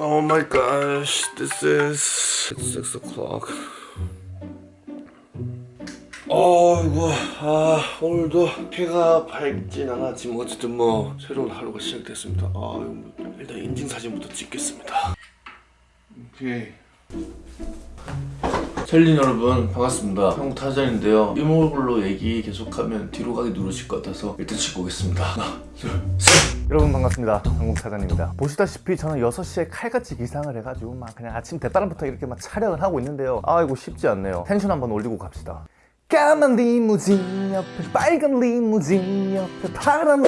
Oh my gosh, this is 6 o'clock. 어이구, 아, 오늘도 해가 밝진 않았지만 어쨌든 뭐 새로운 하루가 시작됐습니다. 아, 뭐 일단 인증사진부터 찍겠습니다. 오케이. 셀린 여러분 반갑습니다 한국 타잔인데요 이모글로 얘기 계속하면 뒤로 가기 누르실 것 같아서 일단 찍고 오겠습니다 하나 둘셋 여러분 반갑습니다. 한국사장입니다. 보시다시피 저는 6시에 칼같이 기상을 해가지고 막 그냥 아침 대바람부터 이렇게 막 촬영을 하고 있는데요. 아 이거 쉽지 않네요. 텐션 한번 올리고 갑시다. 까만 리무진 옆에 빨간 리무진 옆에 파란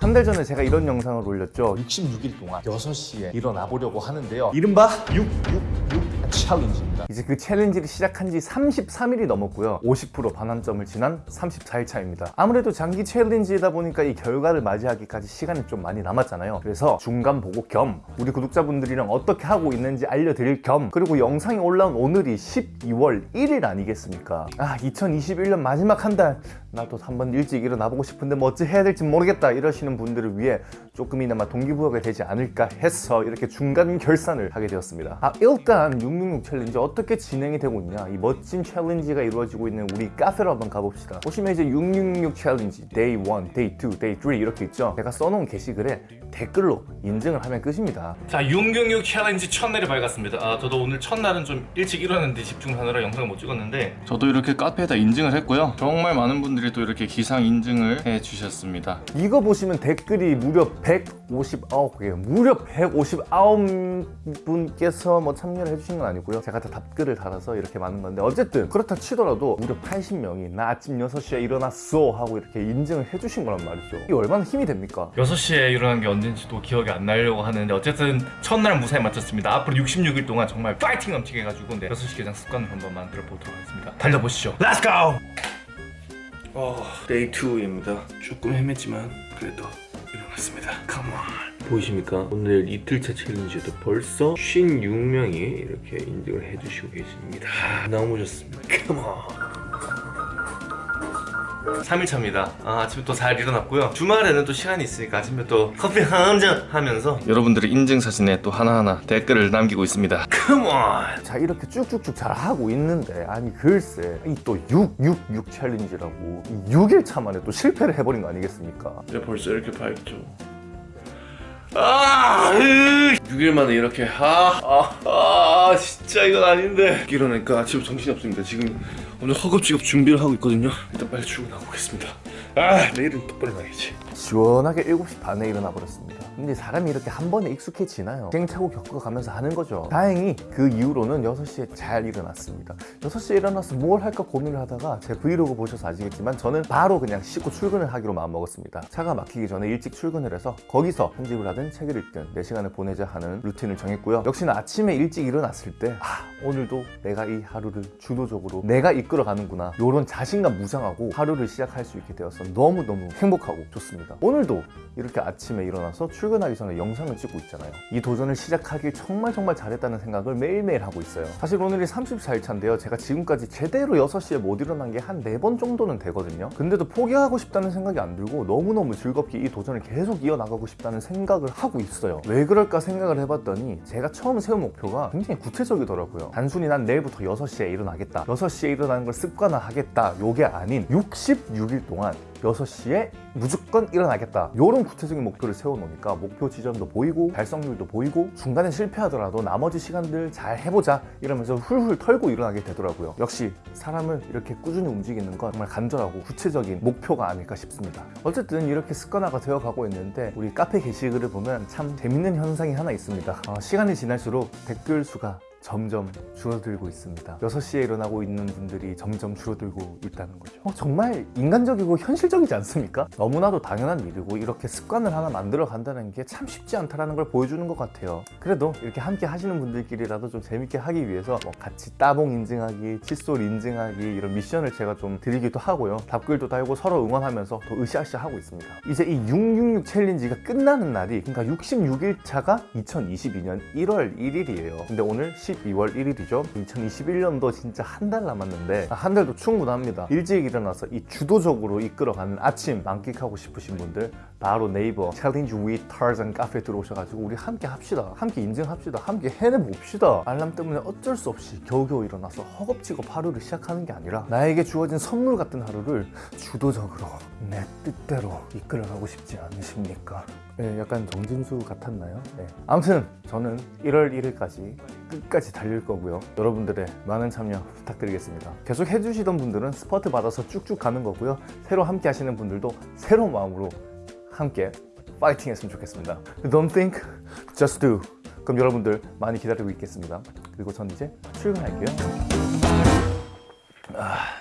한달 전에 제가 이런 영상을 올렸죠. 66일 동안 6시에 일어나 보려고 하는데요. 이른바 666 챌린지 입니다. 이제 그 챌린지를 시작한 지 33일이 넘었고요. 50% 반환점을 지난 34일 차입니다. 아무래도 장기 챌린지이다 보니까 이 결과를 맞이하기까지 시간이 좀 많이 남았잖아요. 그래서 중간 보고 겸 우리 구독자분들이랑 어떻게 하고 있는지 알려드릴 겸 그리고 영상이 올라온 오늘이 12월 1일 아니겠습니까? 아 2021년 마지막 한 달. 나도 한 번 일찍 일어나 보고 싶은데 뭐 어찌 해야 될지 모르겠다 이러시는 분들을 위해 조금이나마 동기부여가 되지 않을까 해서 이렇게 중간 결산을 하게 되었습니다. 아 일단 666 챌린지 어떻게 진행이 되고 있냐? 이 멋진 챌린지가 이루어지고 있는 우리 카페로 한번 가봅시다. 보시면 이제 666 챌린지 Day 1, Day 2, Day 3 이렇게 있죠? 제가 써놓은 게시글에 댓글로 인증을 하면 끝입니다 자, 666 챌린지 첫날이 밝았습니다. 아, 저도 오늘 첫날은 좀 일찍 일어났는데 집중하느라 영상을 못 찍었는데 저도 이렇게 카페에다 인증을 했고요. 정말 많은 분들이 또 이렇게 기상 인증을 해 주셨습니다. 이거 보시면 댓글이 무려 159개 무려 159분께서 뭐 참여를 해주신 건 아니고요 제가 다 답글을 달아서 이렇게 많은 건데 어쨌든 그렇다 치더라도 무려 80명이 나 아침 6시에 일어났어 하고 이렇게 인증을 해주신 거란 말이죠 이게 얼마나 힘이 됩니까? 6시에 일어난 게 언젠지도 기억이 안 나려고 하는데 어쨌든 첫날 무사히 마쳤습니다. 앞으로 66일 동안 정말 파이팅 넘치게 해가지고 네, 6시 기상 습관을 한번 만들어 보도록 하겠습니다. 달려보시죠. Let's go! 어, Day 2입니다 조금 헤맸지만 그래도 일어났습니다 Come on 보이십니까? 오늘 이틀차 챌린지도 벌써 56명이 이렇게 인증을 해주시고 계십니다 아, 너무 좋습니다 Come on 3일차입니다. 아, 아침에 또 잘 일어났고요. 주말에는 또 시간이 있으니까 아침에 또 커피 한 잔 하면서 여러분들의 인증 사진에 또 하나하나 댓글을 남기고 있습니다. Come on! 자 이렇게 쭉쭉쭉 잘 하고 있는데 아니 글쎄 이 또 666 챌린지라고 6일 차 만에 또 실패를 해버린 거 아니겠습니까? 이제 벌써 이렇게 밝죠 아, 6일 만에 이렇게 아, 아, 아, 진짜 이건 아닌데 일어나니까 아침 정신이 없습니다 지금 오늘 허겁지겁 준비를 하고 있거든요. 일단 빨리 출근하고 오겠습니다. 아, 내일은 똑바로 나야지. 시원하게 7시 반에 일어나 버렸습니다. 근데 사람이 이렇게 한 번에 익숙해지나요? 시행착오 겪어가면서 하는 거죠. 다행히 그 이후로는 6시에 잘 일어났습니다. 6시에 일어나서 뭘 할까 고민을 하다가 제 브이로그 보셔서 아시겠지만 저는 바로 그냥 씻고 출근을 하기로 마음먹었습니다. 차가 막히기 전에 일찍 출근을 해서 거기서 편집을 하든 책을 읽든 4시간을 보내자 하는 루틴을 정했고요. 역시나 아침에 일찍 일어났을 때 아, 오늘도 내가 이 하루를 주도적으로 내가 이 끌어가는구나. 이런 자신감 무장하고 하루를 시작할 수 있게 되어서 너무너무 행복하고 좋습니다. 오늘도 이렇게 아침에 일어나서 출근하기 전에 영상을 찍고 있잖아요. 이 도전을 시작하길 정말 정말 잘했다는 생각을 매일매일 하고 있어요. 사실 오늘이 34일차인데요. 제가 지금까지 제대로 6시에 못 일어난 게 한 4번 정도는 되거든요. 근데도 포기하고 싶다는 생각이 안 들고 너무너무 즐겁게 이 도전을 계속 이어나가고 싶다는 생각을 하고 있어요. 왜 그럴까 생각을 해봤더니 제가 처음 세운 목표가 굉장히 구체적이더라고요. 단순히 난 내일부터 6시에 일어나겠다. 6시에 일어나 는 걸 습관화하겠다. 요게 아닌 66일 동안 6시에 무조건 일어나겠다. 이런 구체적인 목표를 세워놓으니까 목표 지점도 보이고 달성률도 보이고 중간에 실패하더라도 나머지 시간들 잘 해보자 이러면서 훌훌 털고 일어나게 되더라고요. 역시 사람을 이렇게 꾸준히 움직이는 건 정말 간절하고 구체적인 목표가 아닐까 싶습니다. 어쨌든 이렇게 습관화가 되어가고 있는데 우리 카페 게시글을 보면 참 재밌는 현상이 하나 있습니다. 어, 시간이 지날수록 댓글 수가 점점 줄어들고 있습니다. 6시에 일어나고 있는 분들이 점점 줄어들고 있다는 거죠. 어, 정말 인간적이고 현실적이지 않습니까? 너무나도 당연한 일이고 이렇게 습관을 하나 만들어 간다는 게 참 쉽지 않다는 걸 보여주는 것 같아요. 그래도 이렇게 함께 하시는 분들끼리라도 좀 재밌게 하기 위해서 뭐 같이 따봉 인증하기, 칫솔 인증하기 이런 미션을 제가 좀 드리기도 하고요. 답글도 달고 서로 응원하면서 더 으쌰으쌰 하고 있습니다. 이제 이 666 챌린지가 끝나는 날이 그러니까 66일 차가 2022년 1월 1일이에요. 근데 오늘 10 12월 1일이죠 2021년도 진짜 한 달 남았는데 한 달도 충분합니다 일찍 일어나서 이 주도적으로 이끌어가는 아침 만끽하고 싶으신 분들 바로 네이버 챌린지 with 타잔 카페 들어오셔가지고 우리 함께 합시다 함께 인증합시다 함께 해내봅시다 알람 때문에 어쩔 수 없이 겨우겨우 일어나서 허겁지겁 하루를 시작하는 게 아니라 나에게 주어진 선물 같은 하루를 주도적으로 내 뜻대로 이끌어가고 싶지 않으십니까? 네, 약간 정진수 같았나요? 네. 아무튼 저는 1월 1일까지 끝까지 달릴 거고요. 여러분들의 많은 참여 부탁드리겠습니다. 계속 해주시던 분들은 스퍼트 받아서 쭉쭉 가는 거고요. 새로 함께 하시는 분들도 새로운 마음으로 함께 파이팅 했으면 좋겠습니다. Don't think, just do. 그럼 여러분들 많이 기다리고 있겠습니다. 그리고 전 이제 출근할게요. 아...